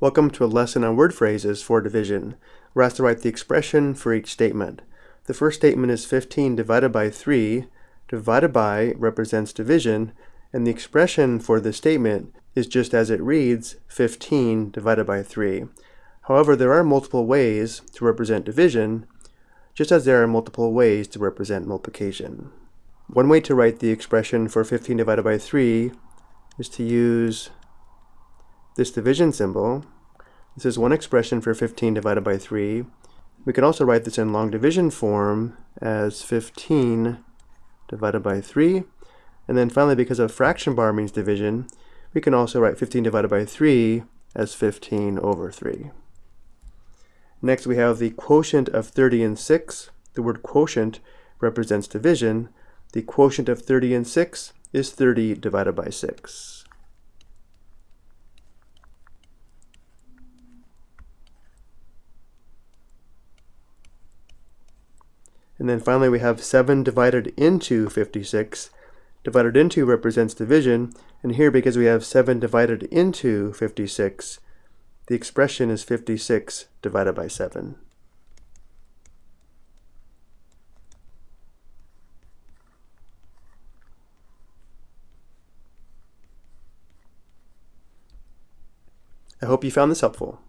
Welcome to a lesson on word phrases for division. We're asked to write the expression for each statement. The first statement is 15 divided by 3. Divided by represents division, and the expression for this statement is just as it reads, 15 divided by 3. However, there are multiple ways to represent division, just as there are multiple ways to represent multiplication. One way to write the expression for 15 divided by 3 is to use this division symbol. This is one expression for 15 divided by 3. We can also write this in long division form as 15 divided by 3. And then finally, because a fraction bar means division, we can also write 15 divided by 3 as 15 over 3. Next, we have the quotient of 30 and 6. The word quotient represents division. The quotient of 30 and 6 is 30 divided by 6. And then finally we have 7 divided into 56. Divided into represents division, and here because we have 7 divided into 56, the expression is 56 divided by 7. I hope you found this helpful.